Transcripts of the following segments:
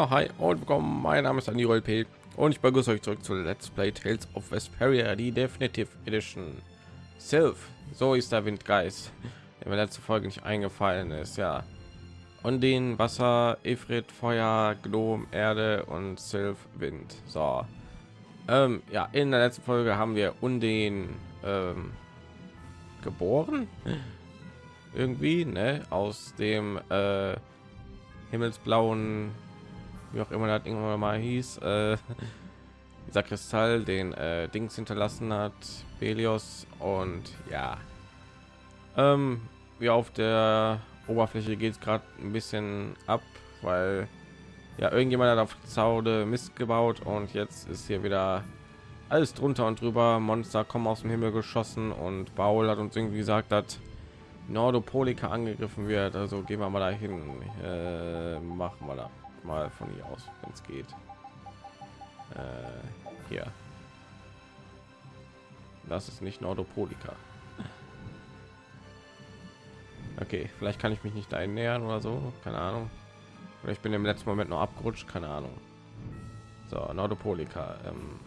Ja, hi und willkommen. Mein Name ist Anil P. und ich begrüße euch zurück zu Let's Play Tales of Vesperia, die Definitive Edition. Sylph, so ist der Windgeist, der mir letzte Folge nicht eingefallen ist. Ja, und den Wasser, Ifrit, Feuer, Gnom, Erde und Sylph, Wind. So, ähm, ja, in der letzten Folge haben wir Undin ähm, geboren, irgendwie, ne, aus dem äh, himmelsblauen wie auch immer das irgendwann mal hieß, äh, dieser Kristall den äh, Dings hinterlassen hat, Belios und ja, ähm, wie auf der Oberfläche geht es gerade ein bisschen ab, weil ja irgendjemand hat auf Zaude Mist gebaut und jetzt ist hier wieder alles drunter und drüber. Monster kommen aus dem Himmel geschossen und Baul hat uns irgendwie gesagt, dass Nordopolika angegriffen wird. Also gehen wir mal dahin. Äh, machen wir da mal von hier aus, wenn es geht. Äh, hier. Das ist nicht Nordopolika. Okay, vielleicht kann ich mich nicht dahin nähern oder so, keine Ahnung. Oder ich bin im letzten Moment noch abgerutscht, keine Ahnung. So, Nordopolika. Ähm,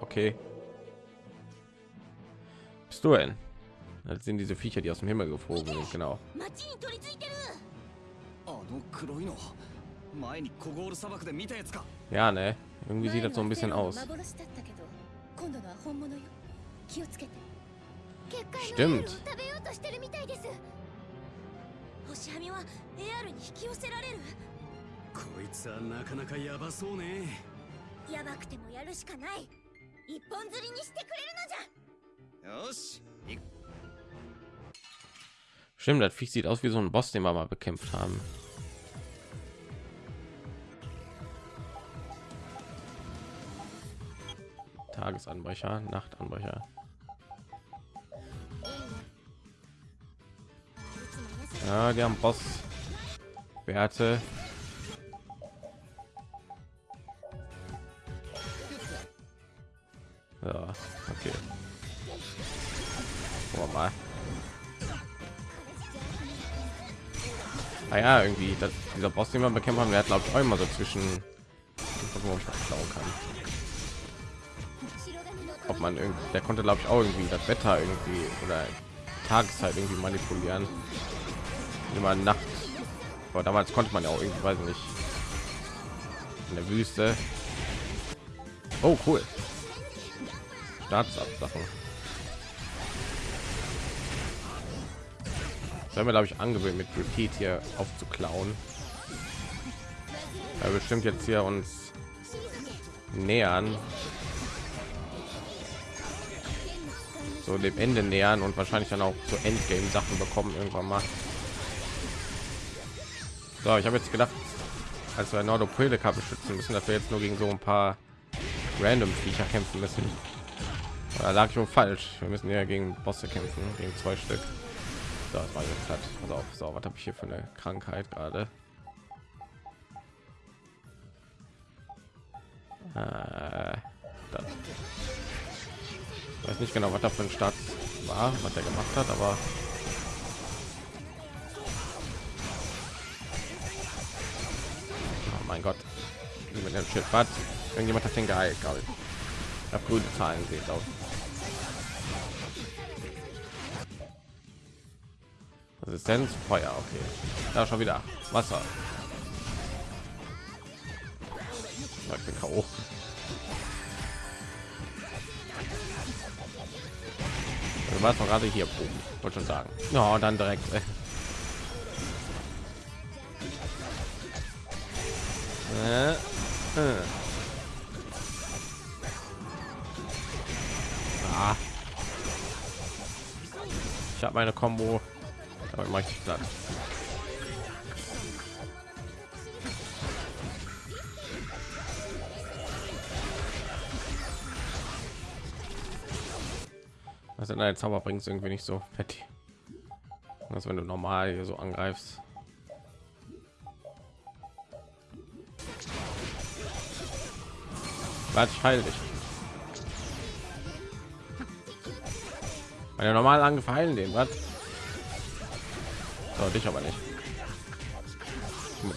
okay. Bist du denn? Das sind diese Viecher, die aus dem Himmel geflogen sind, genau. Ja, ne? Irgendwie sieht das so ein bisschen aus. Stimmt. Stimmt, das Viech sieht aus wie so ein Boss, den wir mal bekämpft haben. Tagesanbrecher, Nachtanbrecher. Ja, die haben Boss Werte. Ja, okay. Wir mal. Ah ja, irgendwie das, dieser Boss, den wir bekämpft haben, der hat glaube ich auch immer so zwischen wo man klauen kann. Ob man irgendwie, der konnte glaube ich auch irgendwie das Wetter irgendwie oder Tageszeit irgendwie manipulieren. Immer Nacht. Aber damals konnte man ja auch irgendwie, weiß ich nicht, in der Wüste. Oh cool. Staatsabsachen. Haben wir glaube ich angewöhnt mit Repeat hier aufzuklauen. Bestimmt jetzt hier uns nähern. So dem Ende nähern und wahrscheinlich dann auch so Endgame Sachen bekommen irgendwann mal. So, ich habe jetzt gedacht, als wir Nordopelika beschützen müssen, dass wir jetzt nur gegen so ein paar random Viecher kämpfen müssen. Da lag ich schon falsch. Wir müssen ja gegen Bosse kämpfen, gegen zwei Stück. So, das war jetzt halt. Pass auf, so, was habe ich hier für eine Krankheit gerade? Äh. Weiß nicht genau, was da für ein Start war, was er gemacht hat, aber oh mein Gott, mit dem Schiff was? Irgendjemand hat den geheilt, glaube ich. Habe grüne Zahlen glaube ich. Resistenz, Feuer, okay. Da schon wieder Wasser. Ja, Ich bin K.O. Du warst gerade hier oben. Wollte schon sagen. Ja, dann direkt. Äh. Äh. Ah. Ich habe meine Combo. Aber mache ich platt. Also dein Zauber bringt irgendwie nicht so fett. als wenn du normal hier so angreifst. Warte, ich heil dich. Meine normalen Angriff heilen den, was? So, dich aber nicht.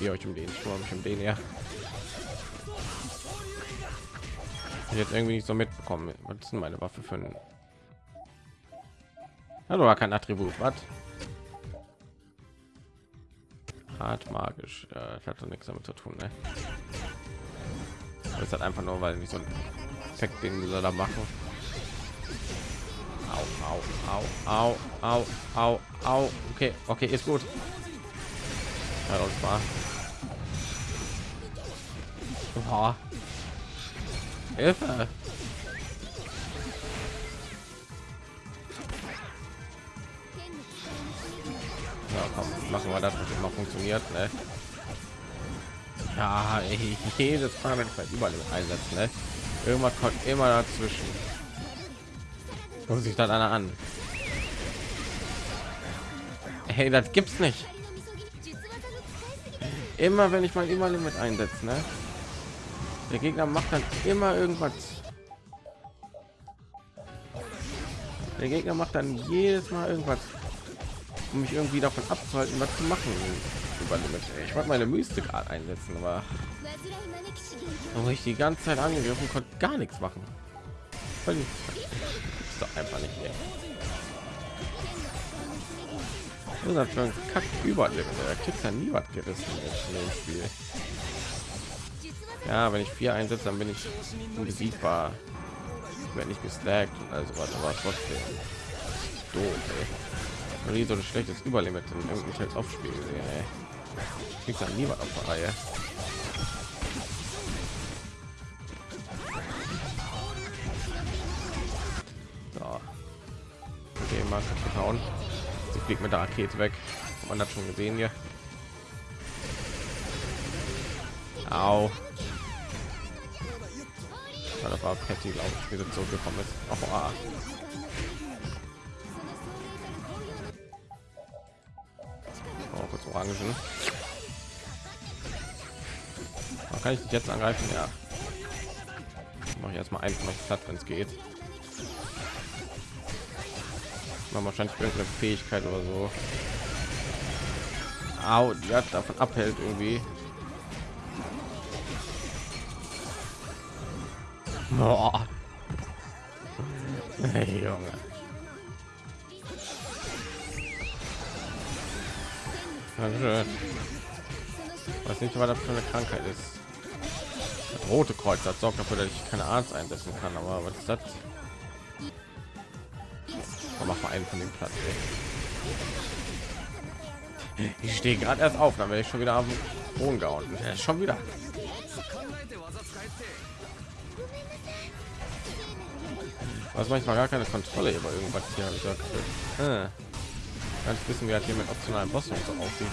ihr euch um den ich mich um den ja jetzt irgendwie nicht so mitbekommen was ist denn meine waffe für ein hallo war kein attribut was hart magisch ja, das hat doch nichts damit zu tun ne? das hat einfach nur weil nicht so ein effekt den soll da machen au au au au au au okay okay ist gut ja, das war. Hilfe. Machen wir das, was immer funktioniert. Ne? Ja, ey, jedes Mal, wenn ich bei überall einsetzen, ne? irgendwas kommt immer dazwischen. Muss sich dann einer an. Hey, das gibt's nicht. Immer wenn ich mal immer mit einsetze, ne? Der Gegner macht dann immer irgendwas. Der Gegner macht dann jedes Mal irgendwas, um mich irgendwie davon abzuhalten, was zu machen. Ich wollte meine Mystik einsetzen, aber wo ich die ganze Zeit angegriffen konnte, gar nichts machen. Ist doch einfach nicht mehr. Das ist ein Kack überleben. Der kriegt ja nie was gerissen in dem Spiel. Ja, wenn ich vier einsetze, dann bin ich unbesiegbar. Wenn ich gestackt und also was, aber trotzdem doof. Ey. Nie so ein schlechtes Überlimit in irgendeinem Text aufspielen. Ey. Kriegt dann niemand auf der Reihe. So. Okay, mal kaputt hauen. Sie fliegt mit der Rakete weg. Man hat schon gesehen hier. Au. Ja, das war Patty, glaube ich, wie sie zurückgekommen ist. Oh, ah. Kurz Orangen. Oh, kann ich jetzt angreifen? Ja. Mache ich erstmal einfach noch platt, wenn es geht. Man wahrscheinlich irgendeine Fähigkeit oder so. Au, die hat davon abhält irgendwie. Boah. Hey, Junge. Dankeschön. Weiß nicht, was das für eine Krankheit ist. Das rote Kreuz das sorgt dafür, dass ich keine Arzt einsetzen kann. Aber was ist das? Oh, mach mal einen von dem Platz. Ey. Ich stehe gerade erst auf, dann werde ich schon wieder am Boden gehauen. Ja, schon wieder. was manchmal gar keine Kontrolle über irgendwas hier habe ich. Äh, ganz wissen wir hat hier mit optionalen Boss und so aussieht.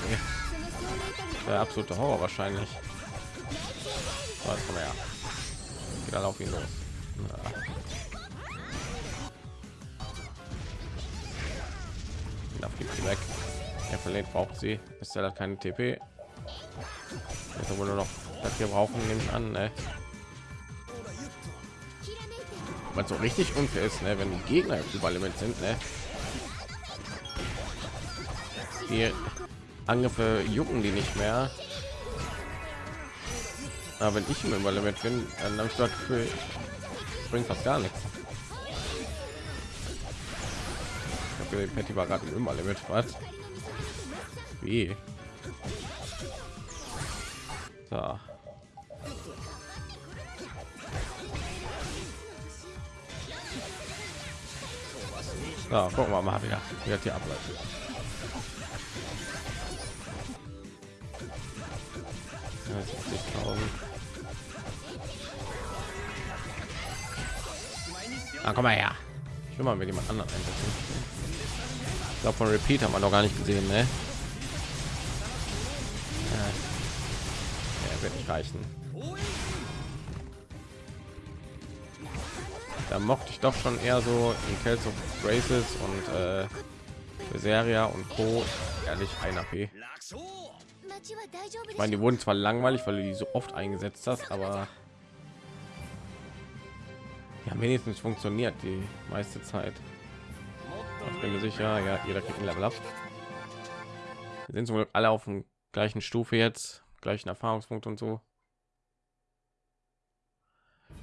Der absolute Horror wahrscheinlich. Was komm her. Geht dann auf ihn los. Ja. Darf gibt sie weg. Er verliert braucht sie. Ist ja keine TP. Jetzt wohl nur noch das hier brauchen, nehme ich an. Ne? was so richtig unfair ist, ne? wenn die Gegner überlimit sind. Ne? Die Angriffe jucken die nicht mehr. Aber wenn ich im Überlimit bin, dann habe ich dort für bringt fast gar nichts. Ich war gerade im Überlimit, was? Wie? So. Ja, gucken wir mal wieder, wie das hier abläuft. Ah, komm mal her. Ich will mal mit jemand anderen einsetzen. Ich glaube, von Repeat haben wir noch gar nicht gesehen, ne? Ja. ja wird nicht reichen. da mochte ich doch schon eher so in Tales of Graces und äh, Serie und Co. ehrlich ein AP. Ich meine, die wurden zwar langweilig, weil du die so oft eingesetzt hast, aber ja wenigstens funktioniert die meiste Zeit. Ich bin mir sicher, ja, jeder kriegt ein Level ab. Wir sind zum Glück alle auf dem gleichen Stufe jetzt. gleichen Erfahrungspunkt und so.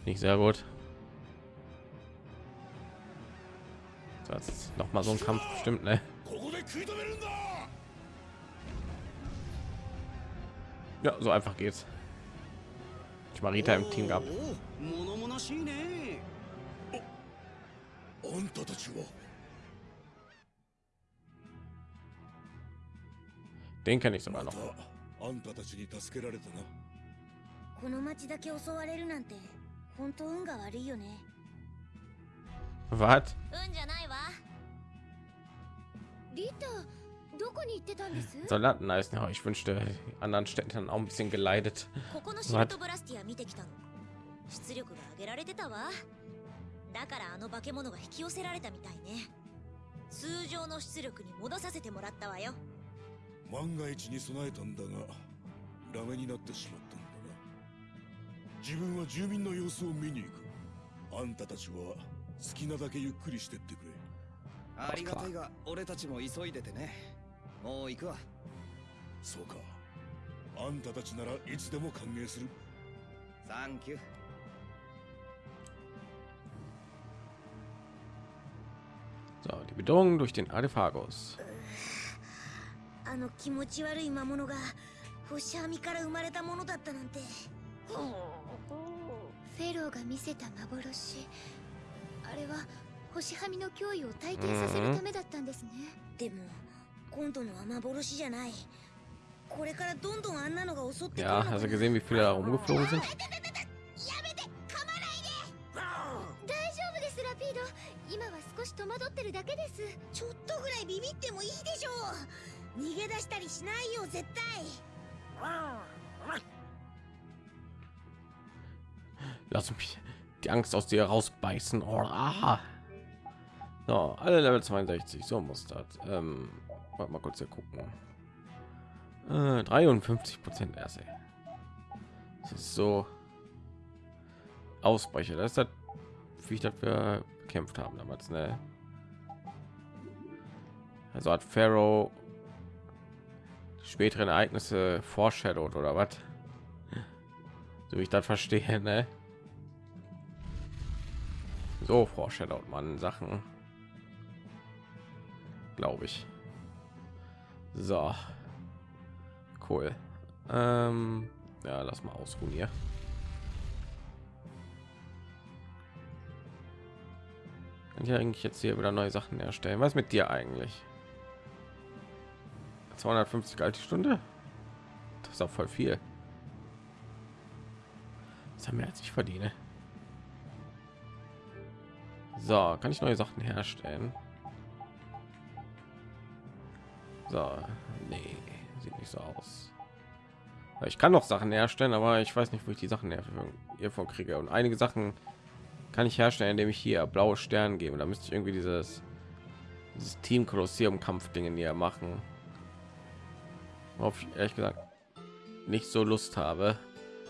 Nicht sehr gut. So, das ist noch mal so ein Kampf, stimmt, ne? Ja, so einfach geht's. Ich Marita im Team gehabt. あんたたちは Den kenne ich sogar ま noch. たあんたたちに助けられたなこの町だけ襲われるなんて本当運が悪いよね Was? 運じゃないわリタ どこに行ってたんです？Soldaten heißen ja, ich wünschte, anderen Städten hätten auch ein bisschen geleitet. ここのシルトブラスティア見てきたの。出力が上げられてたわ。だからあの化け物が引き寄せられたみたいね。通常の出力に戻させてもらったわよ。万が一に備えたんだがダメになってしまったんだな。自分は住民の様子を見に行く。あんたたちは好きなだけゆっくりしてってくれ。ありがたいが俺たちも急いでてねもう行くわ。そうか。あんたたちならいつでも歓迎する。サンキュー。So, die Bedrohung durch den Artephagus. あの気持ち悪い魔物が星はみから生まれたものだったなんて。フェローが見せた幻。あれは星はみの脅威を体験させるためだったんですね。でも今度のは幻じゃない。これからどんどんあんなのが襲ってくる。いや、さっき全部フラーが umgeflogen sind。やめて、噛まないで大丈夫です、ラピード。今は少し戸惑ってるだけです。ちょっとぐらいビビってもいいでしょう。逃げ出したりしないよ、絶対。Lass mich die Angst aus dir rausbeißen. Oh, aha. So, alle Level 62, so muss das. Ähm warte mal kurz hier gucken. Äh, 53 Prozent erst. Das ist so Ausbrecher. Das ist das, wie ich das wir bekämpft haben damals. Ne? Also hat Pharaoh späteren Ereignisse foreshadowed oder was? So ich das verstehe, ne? So foreshadowt man Sachen, glaube ich. So, cool. Ähm, ja, lass mal ausruhen hier. Kann ich eigentlich jetzt hier wieder neue Sachen erstellen? Was mit dir eigentlich? 250 alte Stunde? Das ist auch voll viel. Das haben wir als ich verdiene. So, kann ich neue Sachen herstellen? So, nee, sieht nicht so aus. Ich kann noch Sachen herstellen, aber ich weiß nicht, wo ich die Sachen hiervon kriege. Und einige Sachen kann ich herstellen, indem ich hier blaue Sterne gebe. Da müsste ich irgendwie dieses, dieses Team Kolosseum Kampfdingen hier machen. Ich ehrlich gesagt nicht so Lust habe.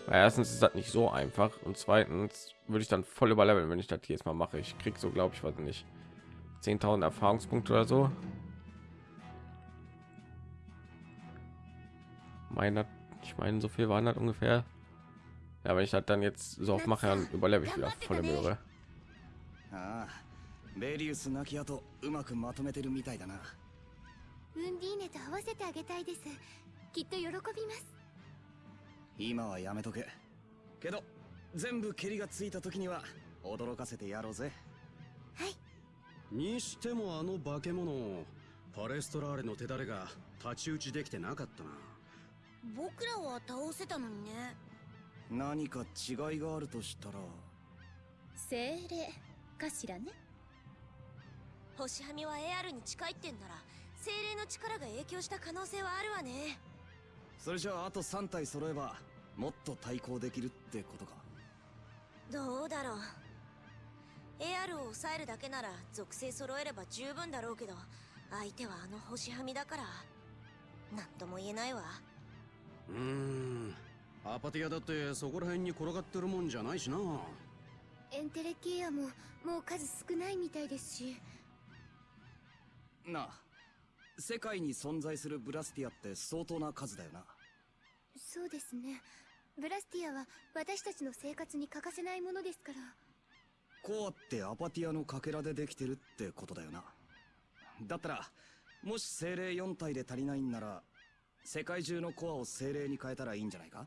Weil erstens ist das nicht so einfach und zweitens würde ich dann voll überleveln, wenn ich das jetzt mal mache. Ich krieg so, glaube ich, was nicht 10.000 Erfahrungspunkte oder so. Meine, ich meine, so viel waren das ungefähr. Ja, wenn ich das dann jetzt so oft mache, dann überlebe ich wieder volle Möhre. ああベリウス亡き後うまくまとめてるみたいだなウンディーネと合わせてあげたいですきっと喜びます今はやめとけけど全部蹴りがついた時には驚かせてやろうぜにしてもあの化け物パレストラーレの手だれが太刀打ちできてなかったな僕らは倒せたのにね。何か違いがあるとしたら。精霊かしらね。星はみは AR に近いってんなら精霊の力が影響した可能性はあるわね。それじゃああと3体揃えばもっと対抗できるってことか。どうだろう。AR を抑えるだけなら属性揃えれば十分だろうけど相手はあの星はみだから何とも言えないわうーん。アパティアだってそこら辺に転がってるもんじゃないしな。エンテレケアももう数少ないみたいですし。なあ世界に存在するブラスティアって相当な数だよな。そうですね。ブラスティアは私たちの生活に欠かせないものですから。コアってアパティアのかけらでできてるってことだよな。だったらもし精霊4体で足りないんなら世界中のコアを精霊に変えたらいいんじゃないか？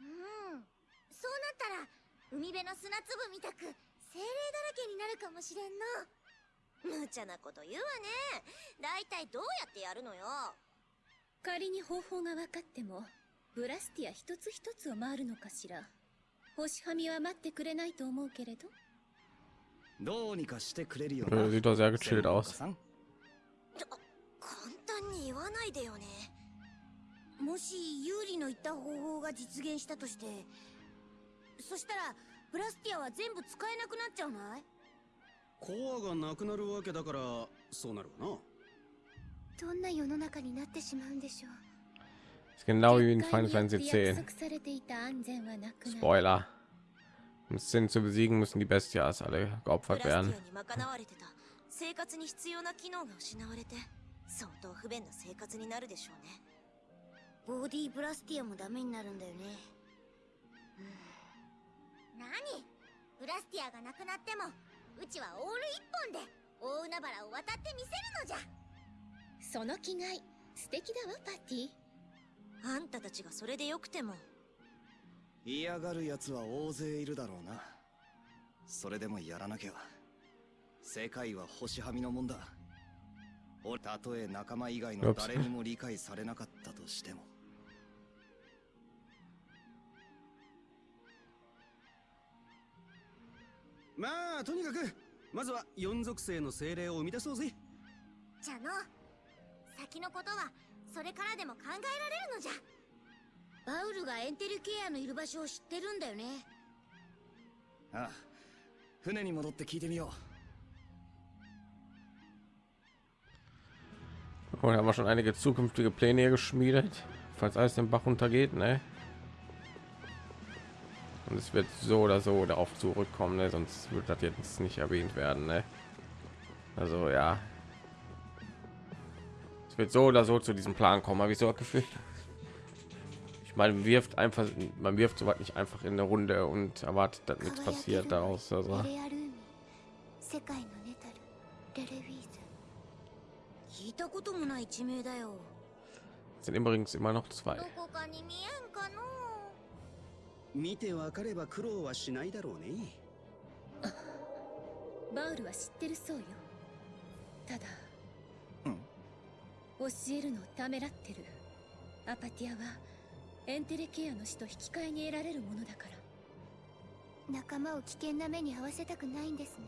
うん。そうなったら海辺の砂粒みたく精霊だらけになるかもしれんの。無茶なこと言うわね。大体どうやってやるのよ。仮に方法が分かってもブラスティア一つ一つを回るのかしら。星はみは待ってくれないと思うけれど。どうにかしてくれるよ Äh, な。sieht doch sehr gechillt aus. 単に言わないでよねもし有利の言った方法が実現したとしてそしたらブラスティアは全部使えなくなっちゃうない？コアがなくなるわけだからそうなるわなどんな世の中になってしまうんでしょう Ist genau wie in Final Fantasy 約 X. Spoiler. Um Sinn zu besiegen, müssen die Bestias alle ブ geopfert werden. 相当不便な生活になるでしょうね。ボディブラスティアもダメになるんだよね。何？ブラスティアがなくなってもうちはオール一本で大海原を渡ってみせるのじゃ。その気概素敵だわパティあんたたちがそれでよくても。嫌がる奴は大勢いるだろうな。それでもやらなきゃ。世界は星はみのもんだ。俺たとえ仲間以外の誰にも理解されなかったとしても。まあとにかくまずは四属性の精霊を生み出そうぜ。じゃの先のことはそれからでも考えられるのじゃ。バウルがエンテルケアのいる場所を知ってるんだよね。ああ船に戻って聞いてみよ Und haben wir schon einige zukünftige Pläne hier geschmiedet, falls alles den Bach untergeht, ne? Und es wird so oder so darauf zurückkommen, ne? sonst wird das jetzt nicht erwähnt werden, ne? Also ja, es wird so oder so zu diesem Plan kommen, habe ich so das Gefühl. Ich meine, man wirft einfach, man wirft so nicht einfach in eine Runde und erwartet, dass nichts passiert daraus. Also レレアルーミ世界のネタルレレウィーズ sind übrigens immer noch zwei. どこかに見えんかの？見てわかれば苦労はしないだろうね。バウルは知ってるそうよ。ただうん。教えるのをためらってる。アパティアはエンテレケアの死と引き換えに得られるものだから。仲間を危険な目に遭わせたくないんですね。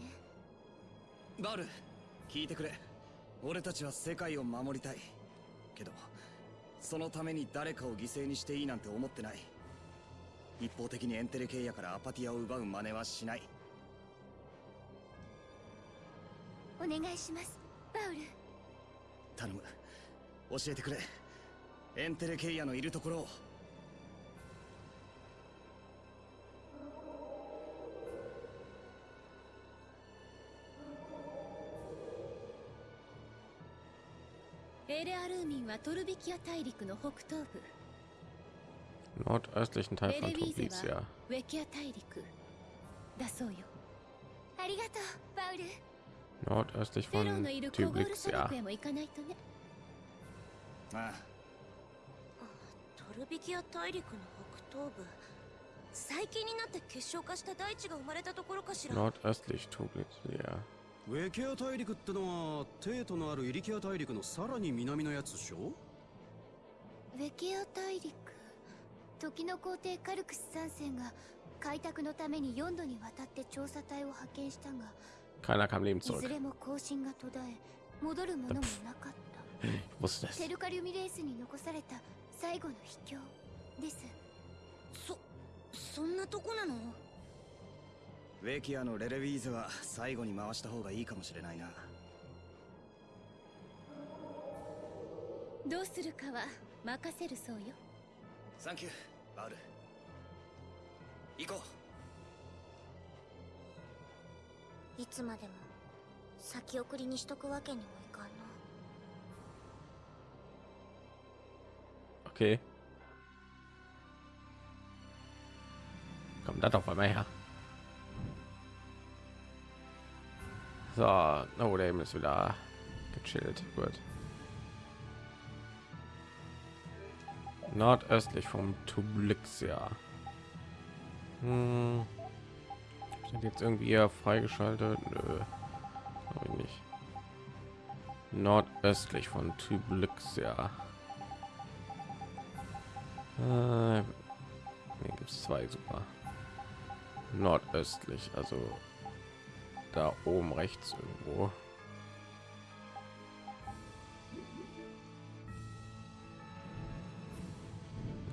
うバル聞いてくれ俺たちは世界を守りたい。けどそのために誰かを犠牲にしていいなんて思ってない。一方的にエンテレケイヤからアパティアを奪う真似はしない。お願いしますバウル。頼む。教えてくれ。エンテレケイヤのいるところをエレアルーミンはトルビキア大陸の北東部 Nordöstlichen Teil ベ von レビーゼ Tublizia. はウェキア大陸だそうよありがとうバウル Nordöstlich von のいるコゴール砂 Tublizia. 漠へも行かないとねああトルビキア大陸の北東部最近になって結晶化した大地が生まれたところかしら Nordöstlich Tublizia. ウェケア大陸ってのはテートのあるイリキア大陸のさらに南のやつでしょ？ウェケア大陸時の皇帝カルクス3世が開拓のために4度にわたって調査隊を派遣したが Keiner kam ず zurück. れも更新が途絶え戻るものもなかった Ich wusste das. テルカリュミレースに残された最後の秘境ですそそんなとこなの？ウェキアのレレウィーズは最後に回した方がいいかもしれないな。どうするかは任せるそうよ。サンキューバウル。行こう。いつまでも先送りにしとくわけにもいかんな。Okay. Kommt da doch mal her. So, oh, der ist wieder gechillt. Gut. Nordöstlich vom Tublixia. Hm. Sind jetzt irgendwie freigeschaltet? Nö. Ich nicht. Nordöstlich von Tublixia. Äh, nee, gibt es zwei super. Nordöstlich, also da oben rechts irgendwo.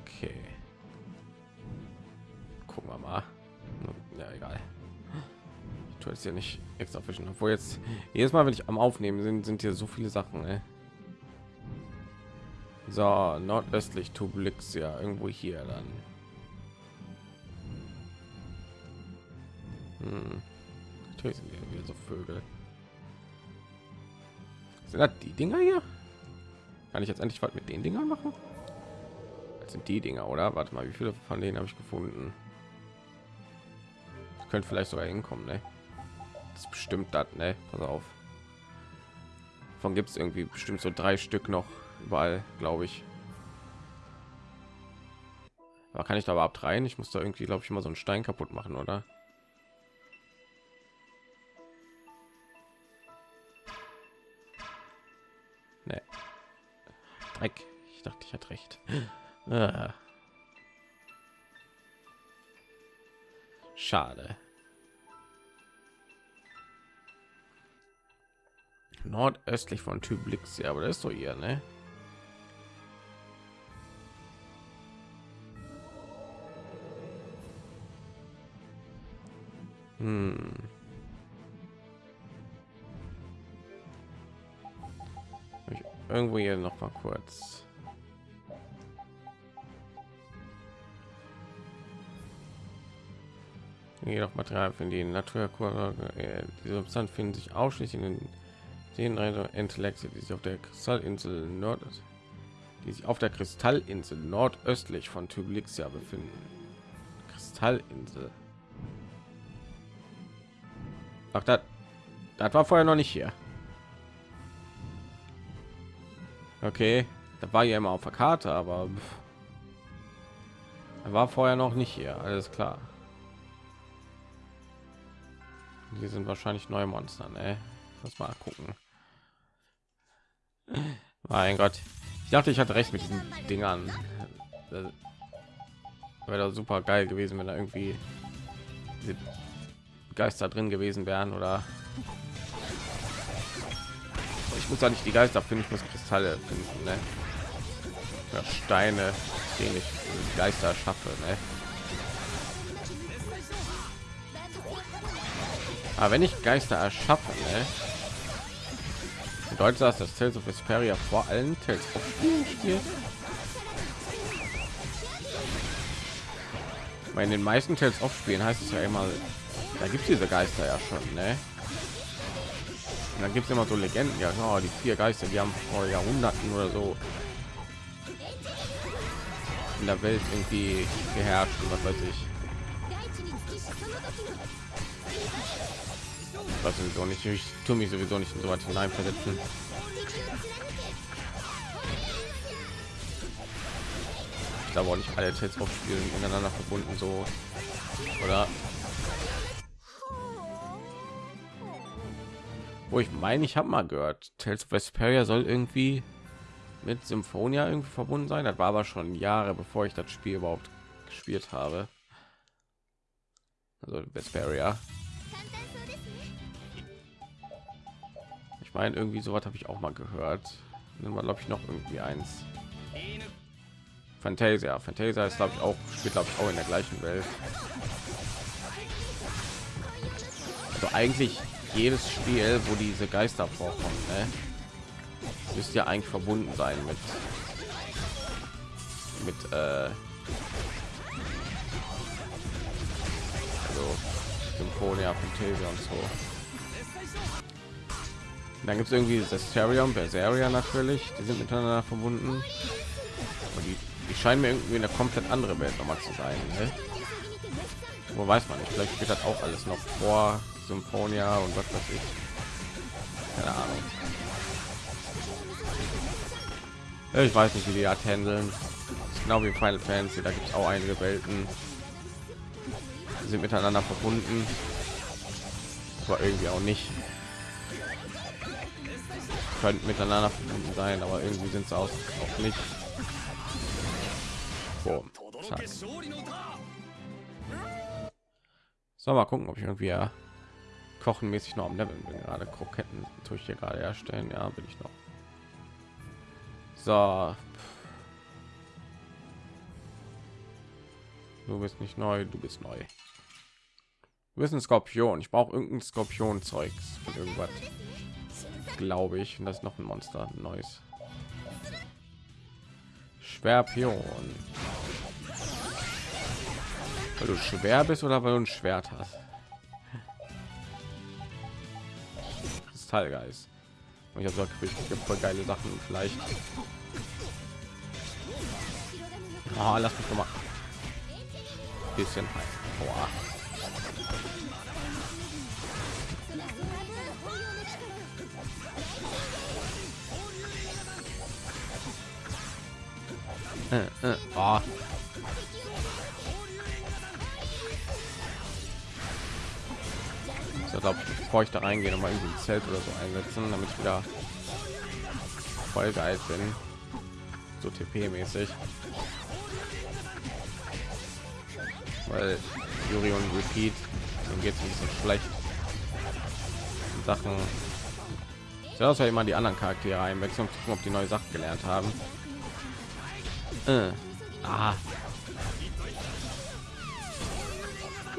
Okay. Gucken wir mal. Ja, egal. Ich tue jetzt ja nicht extra fischen, obwohl jetzt jedes Mal, wenn ich am Aufnehmen sind, sind hier so viele Sachen. Ey. So, nordöstlich Tublixia, irgendwo hier dann. Hm. Hier so Vögel. Sind das die Dinger hier? Kann ich jetzt endlich was mit den Dingern machen? Das sind die Dinger, oder? Warte mal, wie viele von denen habe ich gefunden? Das könnte vielleicht sogar hinkommen, ne? Das ist bestimmt das, ne? Pass auf. Von gibt es irgendwie bestimmt so drei Stück noch überall, glaube ich. Aber kann ich da überhaupt rein? Ich muss da irgendwie, glaube ich, mal so einen Stein kaputt machen, oder? Dreck. Ich dachte, ich hatte recht. Ah. Schade. Nordöstlich von Tyblixia, aber das ist doch hier, ne? Hm. Irgendwo hier noch mal kurz. Jedoch Material für die Naturkurve. Äh, diese Substanz finden sich ausschließlich in den Intellekte, die sich auf der Kristallinsel Nord, die sich auf der Kristallinsel nordöstlich von Tyblixia befinden. Kristallinsel. Ach, das war vorher noch nicht hier. Okay, da war ja immer auf der Karte, aber er war vorher noch nicht hier. Alles klar. Die sind wahrscheinlich neue Monster, ne? Lass mal gucken. Mein Gott, ich dachte, ich hatte recht mit diesen Dingern. Wäre super geil gewesen, wenn da irgendwie Geister drin gewesen wären oder muss ja nicht die Geister finden, ich muss Kristalle finden, ne? Ja, Steine, den ich Geister schaffe, ne? Aber wenn ich Geister erschaffe, ne? bedeutet das, dass Tales of Vesperia vor allen Tales of spielt? Weil in den meisten Tales of Spielen heißt es ja immer, da gibt es diese Geister ja schon, ne? Und dann gibt es immer so Legenden, ja, oh, die vier Geister, die haben vor Jahrhunderten oder so in der Welt irgendwie geherrscht was weiß ich. Was sowieso nicht, ich tue mich sowieso nicht in so weit hineinversetzen. Ich glaube auch nicht alle Tales of Spielen miteinander verbunden so oder wo ich meine, ich habe mal gehört, Tales of Vesperia soll irgendwie mit Symphonia irgendwie verbunden sein. Das war aber schon Jahre, bevor ich das Spiel überhaupt gespielt habe. Also Vesperia. Ich meine, irgendwie sowas habe ich auch mal gehört. Dann war glaube ich noch irgendwie eins. Fantasia. Fantasia ist glaube ich auch spielt glaube ich auch in der gleichen Welt. Also eigentlich jedes Spiel, wo diese Geister vorkommen, ne? müsste ja eigentlich verbunden sein mit mit äh, also Symphonia, Fantasia und so. Dann gibt es irgendwie Zestarium, Berseria natürlich, die sind miteinander verbunden. Und die die scheinen mir irgendwie eine komplett andere Welt nochmal zu sein. Ne? Wo weiß man nicht, vielleicht geht das auch alles noch vor Symphonia und was weiß ich. Keine Ahnung. Ich weiß nicht, wie die Art handeln. Genau wie Final Fantasy, da gibt es auch einige Welten, die sind miteinander verbunden, aber irgendwie auch nicht. Könnten miteinander verbunden sein, aber irgendwie sind es auch, auch nicht. Boom. So, mal gucken, ob ich irgendwie ja kochenmäßig noch am Level bin. Gerade Kroketten tue ich hier gerade erstellen. Ja, bin ich noch. So. Du bist nicht neu, du bist neu. Du bist Skorpion. Ich brauche irgendein Skorpion-Zeug von irgendwas. Glaube ich. Und das ist noch ein Monster. Ein neues. Schwerpion. Weil du schwer bist oder weil du ein Schwert hast? Kristallgeist. Und ich habe gesagt, ich voll geile Sachen vielleicht. Oh, lass mich doch mal bisschen heim. Boah. Äh, äh, oh. So, glaube ich, bevor ich da reingehe, noch mal irgendwie ein Zelt oder so einsetzen, damit ich wieder voll geil bin. So TP-mäßig. Weil Yuri und Repeat, dann geht es ein bisschen schlecht. Sachen. So, dass wir immer die anderen Charaktere einwechseln, um zu gucken, ob die neue Sachen gelernt haben. Äh. Ah.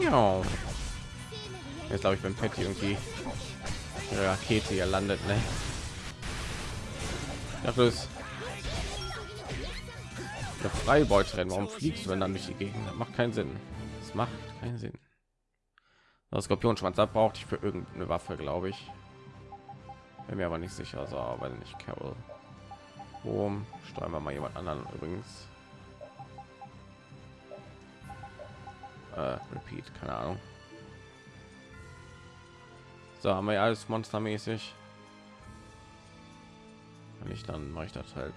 Ja. Jetzt glaube ich, wenn Patty irgendwie ihre Rakete hier landet, ne? Das der Freibeuterin. Warum fliegst du denn dann durch die Gegend? Das macht keinen Sinn. Das macht keinen Sinn. Das Skorpionschwanz da braucht ich für irgendeine Waffe, glaube ich. Bin mir aber nicht sicher. So, weil nicht Carol. Boom. Steuern wir mal jemand anderen übrigens. Äh, repeat, keine Ahnung. So, haben wir ja alles monstermäßig. Wenn ich dann mache ich das halt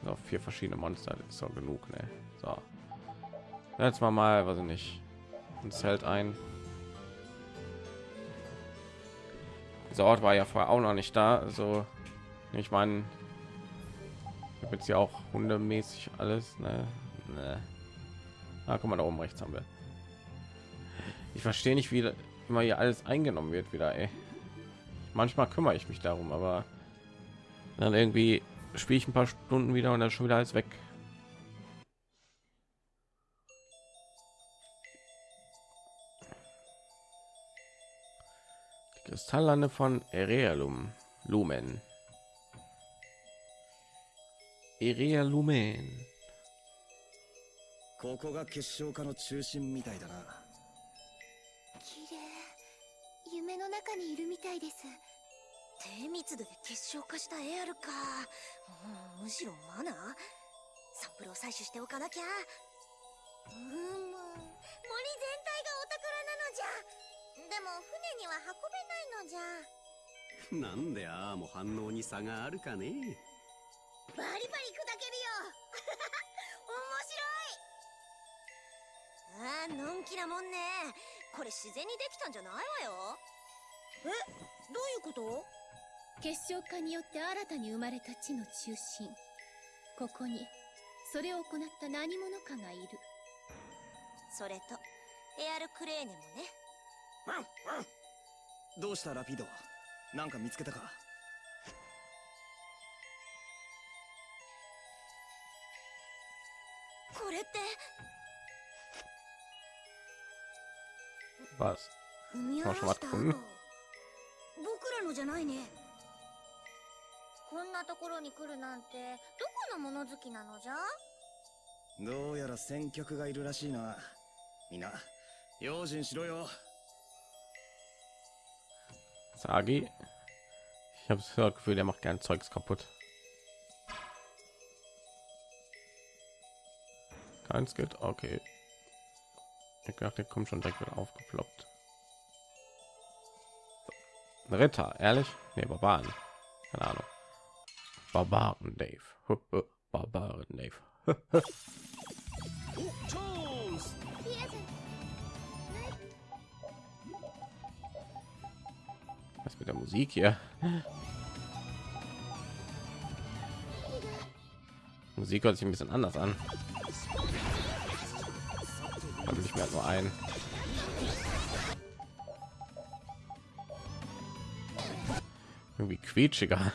noch vier verschiedene Monster, das ist so genug, ne? So. Jetzt mal mal, was ich nicht, ein Zelt ein. Dieser Ort war ja vorher auch noch nicht da, also ich meine, jetzt ja auch hundemäßig alles, ne? ne. Ah, guck mal, da oben rechts haben wir. Ich verstehe nicht, wie immer hier alles eingenommen wird wieder, ey. Manchmal kümmere ich mich darum, aber dann irgendwie spiele ich ein paar Stunden wieder und dann schon wieder alles weg. Die Kristalllande von Erealum Lumen. Erea Lumen. ここが結晶化の中心みたいだな 中にいるみたいです。低密度で結晶化したエアルか、うん、むしろマナー？サンプルを採取しておかなきゃ。うーむ森全体がお宝なのじゃ。でも船には運べないのじゃ。なんでああも反応に差があるかね。バリバリ砕けるよ。ああのんきなもんね。これ自然にできたんじゃないわよえ？どういうこと？結晶化によって新たに生まれた地の中心。ここにそれを行った何者かがいる。それとエアルクレーネもね。どうしたラピドなんか見つけたか？これって。Was? 踏み Hast 荒 du ら schon した was? 僕らのじゃないねこんなところに来るなんてどこの物好きなのじゃどうやら先客がいるらしいなみんな用心しろよ Sagi. Ich habe das Gefühl, der macht gern Zeugs kaputt. Keins geht. Okay. Ich dachte, der kommt schon direkt wieder aufgeploppt. Ritter, ehrlich? Nee, Barbaren. Keine Ahnung. Barbaren Dave. Barbaren Dave. Was mit der Musik hier? Musik hört sich ein bisschen anders an. Will ich mir nur ein. Irgendwie quietschiger.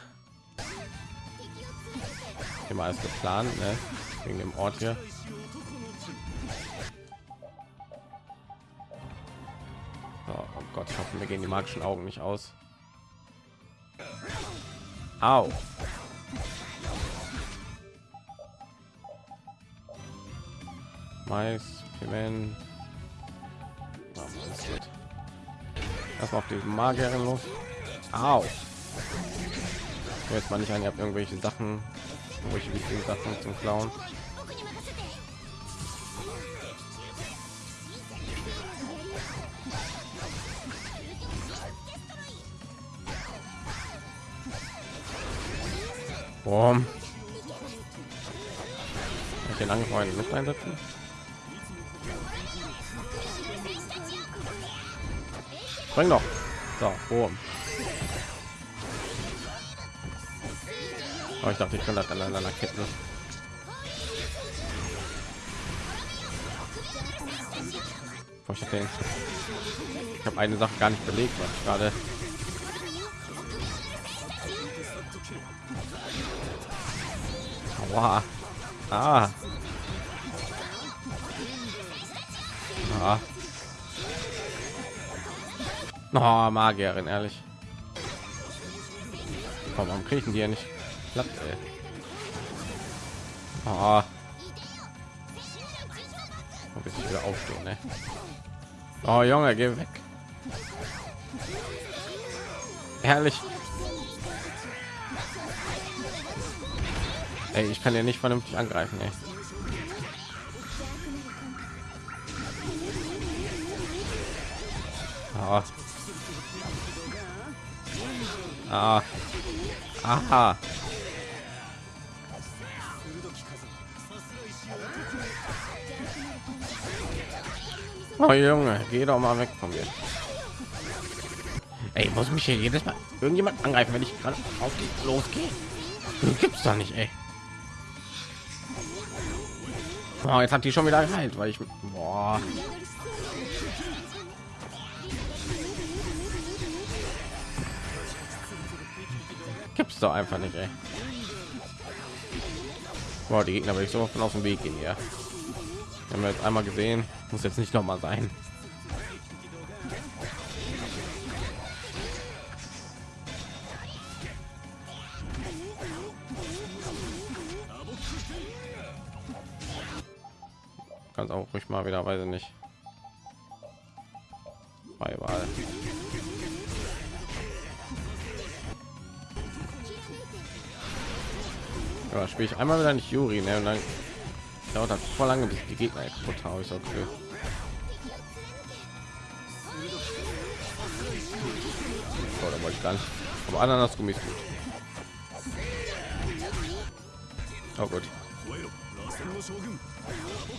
Immer als geplant, ne? Wegen dem Ort hier. Oh, oh Gott, ich hoffe, wir gehen die magischen Augen nicht aus. Au. Mais, Piment. Oh, Erstmal auf die Magierin los. Au. Jetzt mal nicht an, ihr habt irgendwelche Sachen, irgendwelche wichtigen Sachen zum Klauen. Boom. Ich den angefreundet Luft einsetzen. Bring doch. So, boom. Oh, ich dachte, ich kann das aneinander ketten. Oh, ich habe hab eine Sache gar nicht belegt, was ich gerade Aua. Ah. Ah. Oh, Magierin, ehrlich. Warum kriegen die ja nicht klappt, ey. Oh. Bis ich wieder aufstehen, ne? Oh, Junge, geh weg. Herrlich. Ey, ich kann ja nicht vernünftig angreifen, ey. Ah. Ah. Aha. Oh Junge, geh doch mal weg von mir. Ey, muss mich hier jedes Mal irgendjemand angreifen, wenn ich gerade auf die losgehe. Gibt's doch nicht, ey. Oh, jetzt hat die schon wieder geheilt, weil ich boah. Gibt's doch einfach nicht, ey. Boah, die Gegner will ich so von aus dem Weg gehen, ja. Haben wir jetzt einmal gesehen, muss jetzt nicht noch mal sein. Ganz auch ruhig mal wieder, weiß ich nicht. Bei Wahl. Ja, spiele ich einmal wieder nicht Juri, ne? Und dann dauert das voll lange, bis die Gegner total ist okay. Oh, da wollte ich gar nicht. Aber Ananas-Gummi ist gut. Oh gut.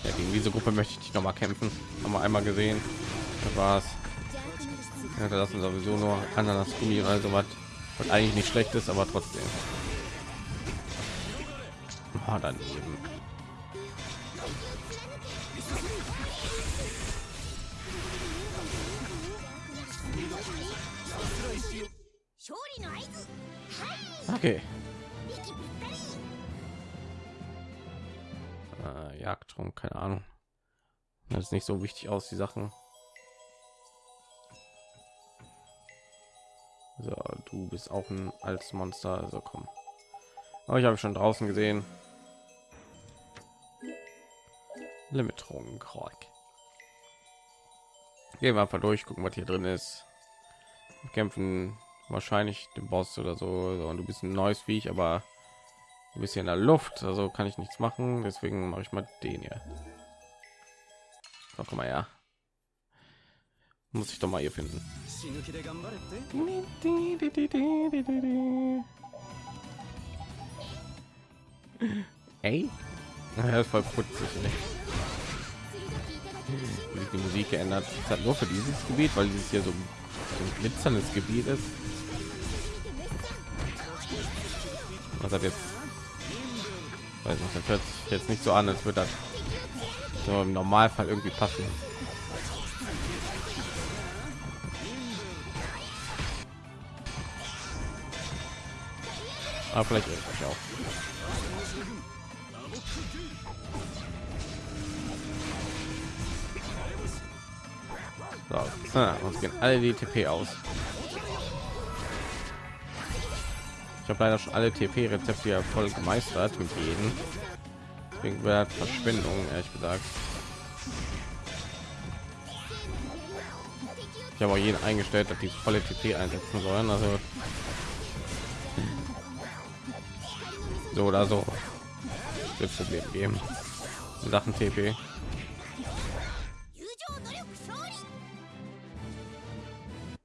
Ja, gegen diese Gruppe möchte ich noch mal kämpfen. Haben wir einmal gesehen. Das war's. Ja, das sind sowieso nur Ananas-Gummi oder so was. Und eigentlich nicht schlecht ist, aber trotzdem. Oh, daneben. Das ist nicht so wichtig aus, die Sachen. So, du bist auch ein als Monster, also komm. Aber ich habe schon draußen gesehen. Limiterung, Gehen wir einfach durch, gucken, was hier drin ist. Kämpfen wahrscheinlich den Boss oder so. Und du bist ein neues Viech, aber ein bisschen in der Luft, also kann ich nichts machen. Deswegen mache ich mal den hier. Na, komm mal ja Muss ich doch mal hier finden. Ey? Ja, voll putzig, ne? die Musik geändert. Das hat nur für dieses Gebiet, weil dieses hier so ein glitzerndes Gebiet ist. Was hat jetzt? Weiß nicht, das hört sich jetzt nicht so an, als würde das so im Normalfall irgendwie passen. Aber vielleicht ich auch. So, uns gehen alle die TP aus. Ich habe leider schon alle TP-Rezepte voll gemeistert mit jedem. Klingt mir Verschwindung, ehrlich gesagt. Ich habe auch jeden eingestellt, dass die volle TP einsetzen sollen. Also so oder so wird Problem geben. Sachen TP.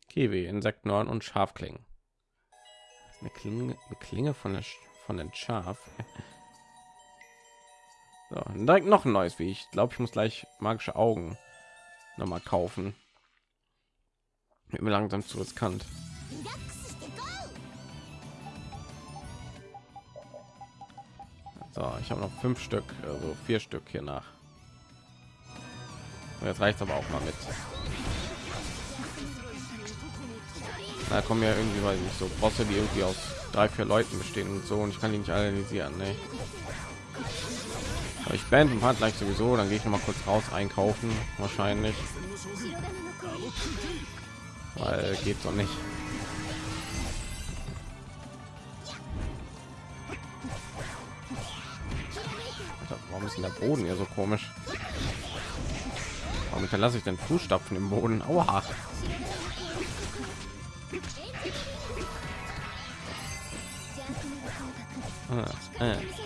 Kiwi, Insektenhorn und Schafklingen. Eine Klinge, eine Klinge von der von den Schaf. So, direkt noch ein neues wie ich glaube ich muss gleich magische augen noch mal kaufen. Wird mir langsam zu riskant. So ich habe noch fünf stück also vier stück hier nach. Jetzt reicht aber auch mal mit. Da kommen ja irgendwie weil ich so bosse die irgendwie aus drei vier leuten bestehen und so und ich kann die nicht analysieren ne? Aber ich bin hat gleich sowieso, dann gehe ich noch mal kurz raus einkaufen wahrscheinlich. Weil geht doch nicht. Warum ist denn der Boden hier so komisch? Warum lasse ich den Fußstapfen im Boden? Aua. Ah, äh.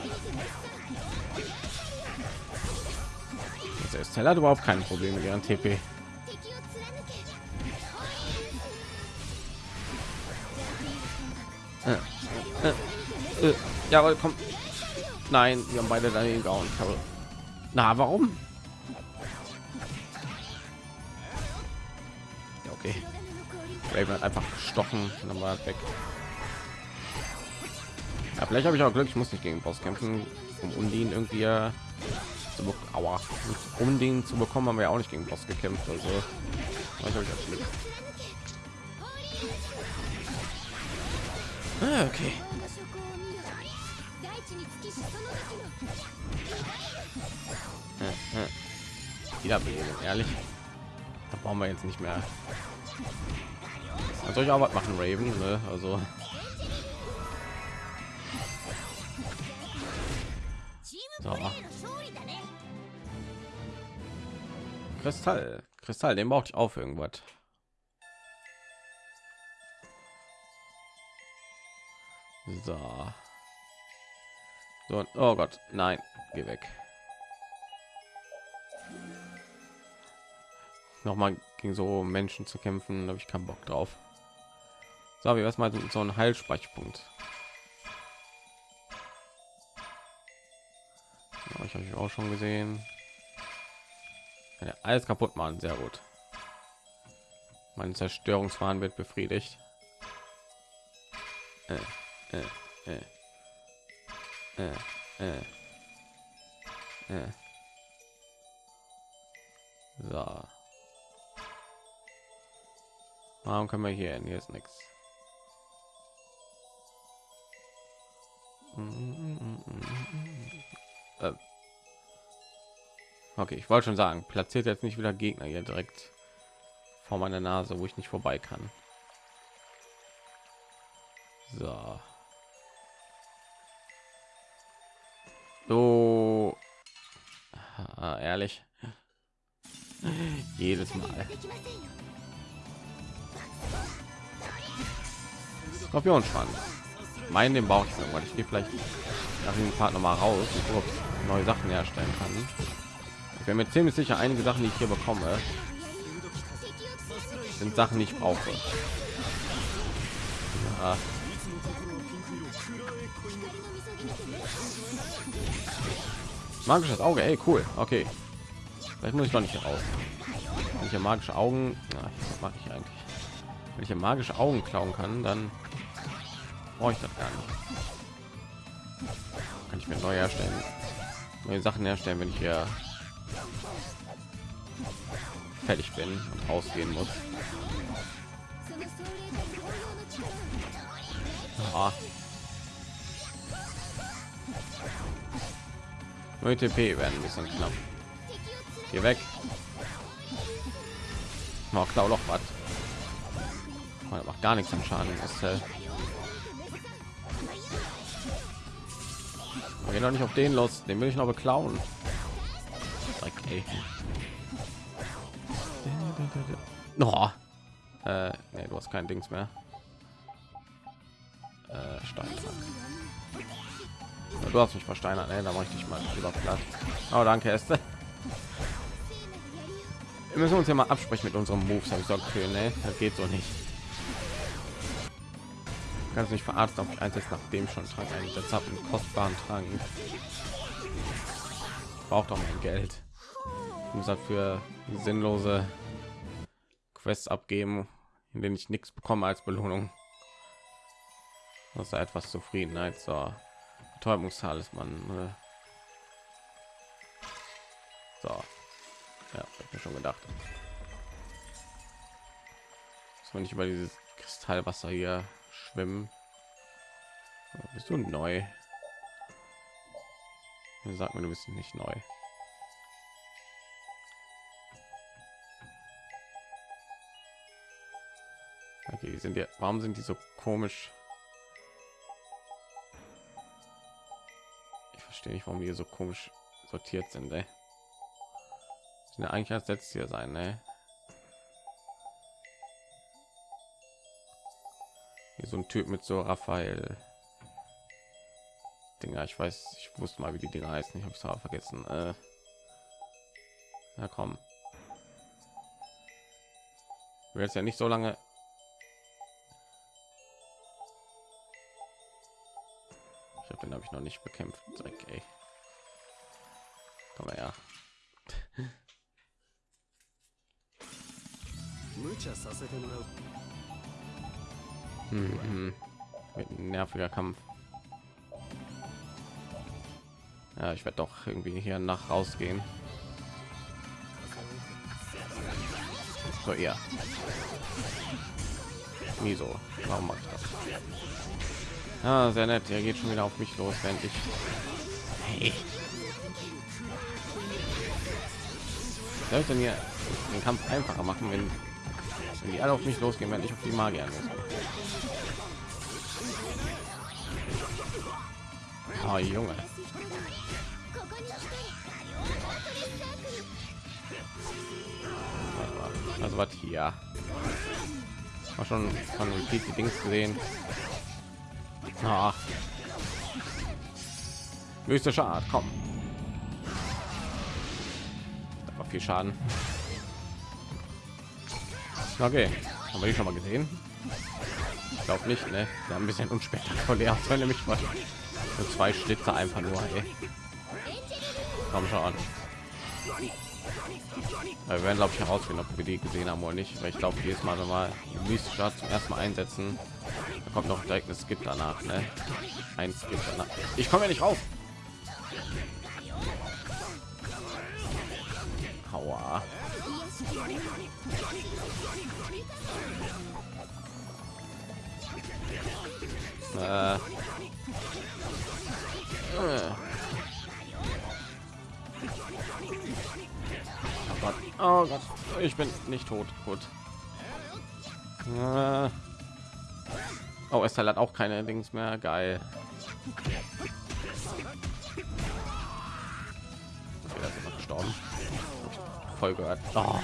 Kristall hat überhaupt keine Probleme gegen TP. Ja, äh, äh. äh Nein, wir haben beide daneben gehauen. Na, warum? Ja, okay. Hat einfach gestochen und dann war weg. Ja, vielleicht habe ich auch Glück, ich muss nicht gegen Boss kämpfen, um Undin irgendwie äh, zu. Aua. Um den zu bekommen, haben wir auch nicht gegen Boss gekämpft. Also, was habe ich das Ah, okay. Hm, hm. Ehrlich. Da brauchen wir jetzt nicht mehr. Soll ich auch was machen, Raven? Ne? Also. So. Kristall. Kristall, den brauche ich auf irgendwas. So. so. Oh Gott, nein, geh weg. Nochmal gegen so Menschen zu kämpfen, habe ich keinen Bock drauf. So, wir erstmal so einen Heilspeichpunkt. Ja, ich habe auch schon gesehen. Ja, alles kaputt machen, sehr gut. Mein Zerstörungswahn wird befriedigt. Äh, äh, äh. Äh, äh. Äh. So. Warum können wir hier hin? Hier ist nichts. Äh. Okay, ich wollte schon sagen, platziert jetzt nicht wieder Gegner hier direkt vor meiner Nase, wo ich nicht vorbei kann. So. So. Ah, ehrlich. Jedes Mal. Skorpionschwanz. Meinen den brauche ich irgendwann. Ich gehe vielleicht nach dem Part noch mal raus und neue Sachen herstellen kann wäre mir ziemlich sicher einige Sachen, die ich hier bekomme, sind Sachen, die ich brauche. Ja. Magisches Auge, ey, cool. Okay. Vielleicht muss ich noch nicht raus. Ja magische Augen, na, mache ich eigentlich? Wenn ich magische Augen klauen kann, dann brauche ich das gar nicht. Kann ich mir neu herstellen, neue Sachen herstellen, wenn ich hier fertig bin und rausgehen muss. Ah. TP werden ein bisschen knapp. Hier weg. Oh, klau noch was. Man macht gar nichts am Schaden. Ist äh Geh noch nicht auf den los. Den will ich noch beklauen. Okay. No. Äh, nee, du hast kein Dings mehr. Äh, Stein. Du hast mich versteinert, ne? Da mache ich dich mal lieber platt. Oh, danke, Esther. Wir müssen uns ja mal absprechen mit unserem Moves. Habe ich gesagt, okay, ne? Das geht so nicht. Kannst nicht verarzten auf einsetzt nachdem schon Trank eingesetzt habe, einen kostbaren Trank. Braucht doch mein Geld. Ich muss dafür sinnlose Quests abgeben, in denen ich nichts bekomme als Belohnung. Das ist etwas Zufriedenheit. So, Betäubungstalisman. Ne? So, ja, hab mir schon gedacht. Dass man nicht über dieses Kristallwasser hier schwimmen. Bist du neu? Sag mir, du bist nicht neu. Okay, sind ja. Warum sind die so komisch? Ich verstehe nicht, warum die so komisch sortiert sind. Ey. Sind ja eigentlich als letztes hier sein, ne? Hier so ein Typ mit so Raphael. Dinger, ich weiß, ich wusste mal, wie die Dinger heißen. Ich habe es aber vergessen. Äh, na komm. Wir jetzt ja nicht so lange Ich noch nicht bekämpft. Okay. Komm her. Mit ein nerviger Kampf. Ja, ich werde doch irgendwie hier nach rausgehen. So ja. Wieso? Warum mache ich das? Ah, sehr nett. Er geht schon wieder auf mich los, wenn ich. Hey. Soll ich denn hier den Kampf einfacher machen, wenn, wenn die alle auf mich losgehen, wenn ich auf die Magier losgehe? Oh, Junge. Also was hier? War schon von Repeat die Dings gesehen. Ach. Mystische Art, komm. Da viel Schaden. Okay, haben wir die schon mal gesehen? Ich glaube nicht, ne? Wir ein bisschen unspektakulär, wenn nämlich mal so zwei Schlitze einfach nur. Ey. Komm schon. Wir werden glaube ich herausfinden, ob wir die gesehen haben oder nicht, weil ich glaube jedes Mal, wenn wir mystische zum ersten Mal einsetzen, kommt noch direkt es gibt danach, ne? Eins gibt danach. Ich komme ja nicht raus. Aua. Äh. Äh. Oh Gott. Oh Gott. Ich bin nicht tot. Gut. Äh. Oh, es hat auch keine Dings mehr. Geil. Okay, das ist gestorben. Voll gehört. Oh.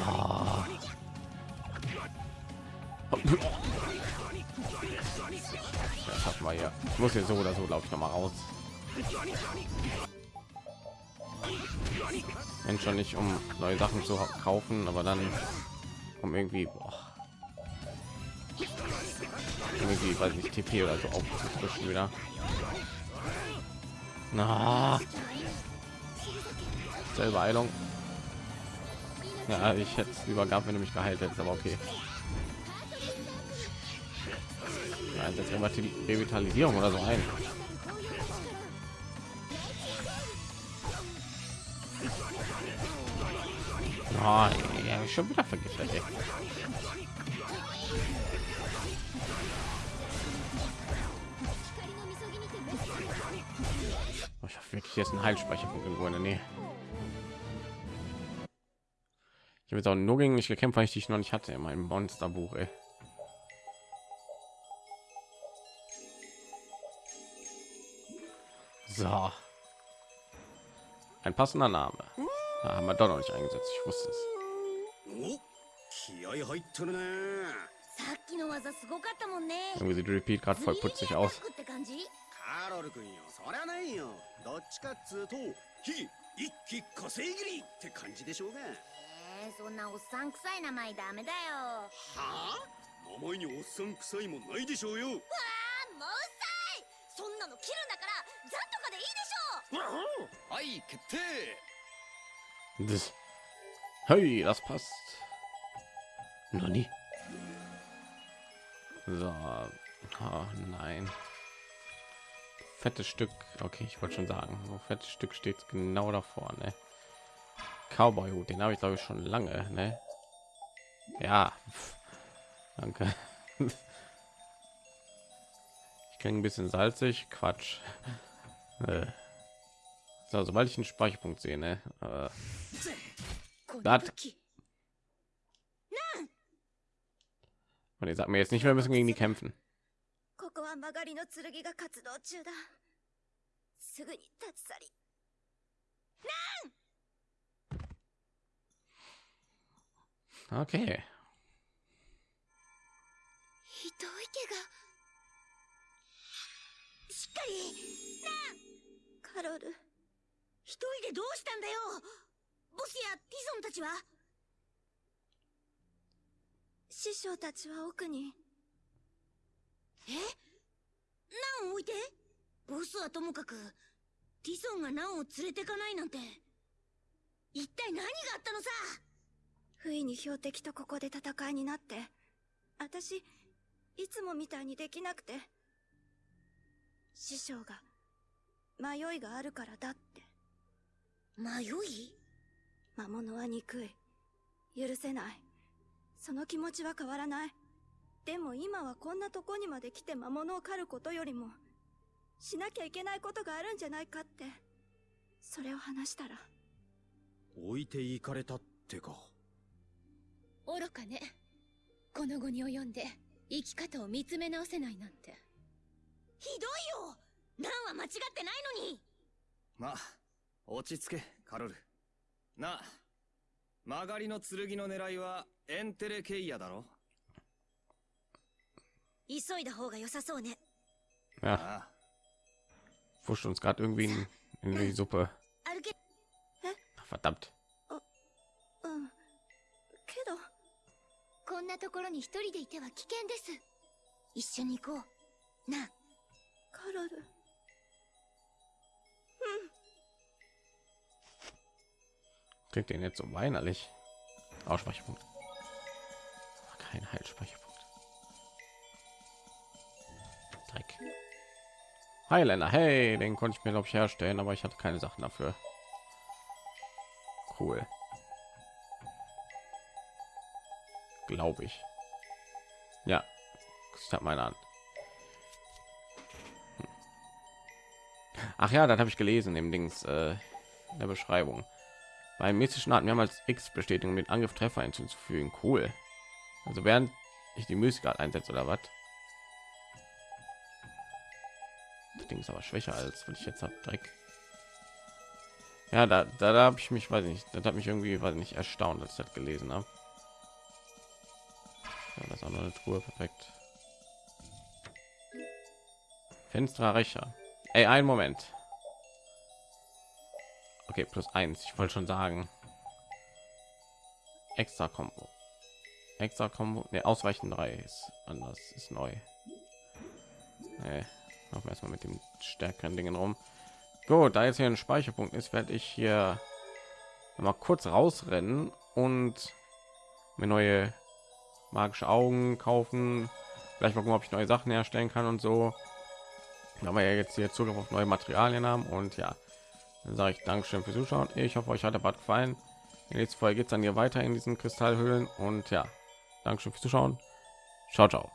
Das hat mal hier. Ich muss hier so oder so, glaube ich, noch mal raus. wenn schon nicht um neue Sachen zu kaufen, aber dann um irgendwie boah, irgendwie weiß nicht TP oder so aufzufrischen wieder. Na, selbe Heilung. Ja, ich hätte es lieber gehabt, wenn du mich geheilt hättest, aber okay. Ja, jetzt immer die Revitalisierung oder so ein. Oh, ja, schon wieder vergiftet. Ey. wirklich jetzt ein Heilspeicherpunkt irgendwo in der Nähe. Ich habe jetzt auch nur gegen mich gekämpft, weil ich dich noch nicht hatte in meinem Monsterbuch. Ey. So. Ein passender Name. Da haben wir doch noch nicht eingesetzt. Ich wusste es. irgendwie sieht Repeat gerade voll putzig aus. ロル君よ。そりゃないよ。どっちかっつうと火一気火星切りって感じでしょうが。えー、そんなおっさん臭い名前ダメだよ。はあ？名前におっさん臭いもないでしょうよ。あもうさい。そんなの切るんだからザとかでいいでしょはい決定。Das. Hey, das passt. So. Oh, nein. fettes Stück. Okay, ich wollte schon sagen, so fettes Stück steht genau da vorne. Cowboy Hut, den habe ich glaube ich schon lange, ne? Ja. Danke. Ich klinge ein bisschen salzig, Quatsch. Äh. So, sobald ich einen Speicherpunkt sehe, ne? Äh. Das und ihr sagt mir jetzt nicht, wir müssen gegen die kämpfen. ここは曲がりの剣が活動中だ。すぐに立ち去り。Okay. ひどい怪我しっかり。カロル。一人でどうしたんだよ。ボスやティソンたちは。師匠たちは奥にえ？ナンを置いて？ボスはともかくティソンがナンを連れてかないなんて。一体何があったのさ？不意に標的とここで戦いになって私いつもみたいにできなくて師匠が迷いがあるからだって。迷い？魔物は憎い。許せない。その気持ちは変わらないでも今はこんなとこにまで来て魔物を狩ることよりもしなきゃいけないことがあるんじゃないかってそれを話したら。置いていかれたってか。愚かね。この後に及んで生き方を見つめ直せないなんて。ひどいよ。ナンは間違ってないのに。まあ落ち着けカロル。なあ曲がりの剣の狙いはエンテレケイヤだろ Ja. Wurscht uns gerade irgendwie in, in, die Suppe. Ach, verdammt. Oh, oh. Klingt den jetzt so weinerlich. Ausspeicherpunkt. Kein Heilspeicherpunkt. Highlander, hey, den konnte ich mir glaube ich herstellen, aber ich hatte keine Sachen dafür. Cool. Glaube ich. Ja, ich habe meine Hand. Hm. Ach ja, das habe ich gelesen im Dings äh, der Beschreibung. Beim mystischen Art mehrmals X Bestätigung mit Angriff Treffer hinzuzufügen. Cool. Also während ich die Mystik einsetze oder was? Ding ist aber schwächer als was ich jetzt habe. Dreck. Ja, da, da, da habe ich mich, weiß nicht, das hat mich irgendwie, weiß nicht, erstaunt, dass ich das gelesen habe. Ja, das ist auch noch eine Truhe, perfekt. Fenster Recher. Ey, einen Moment. Okay, plus eins. Ich wollte schon sagen. Extra Combo. Extra Combo. Ne, ausweichen drei ist anders, ist neu. Nee, wir erstmal mit dem stärkeren Dingen rum. Gut, da jetzt hier ein Speicherpunkt ist, werde ich hier mal kurz rausrennen und mir neue magische Augen kaufen. Vielleicht mal gucken, ob ich neue Sachen herstellen kann und so. Da wir ja jetzt hier Zugriff auf neue Materialien haben und ja, dann sage ich Dankeschön fürs Zuschauen. Ich hoffe, euch hat der Bad gefallen. In nächster Folge geht es dann hier weiter in diesen Kristallhöhlen und ja, Dankeschön fürs Zuschauen. Ciao, ciao.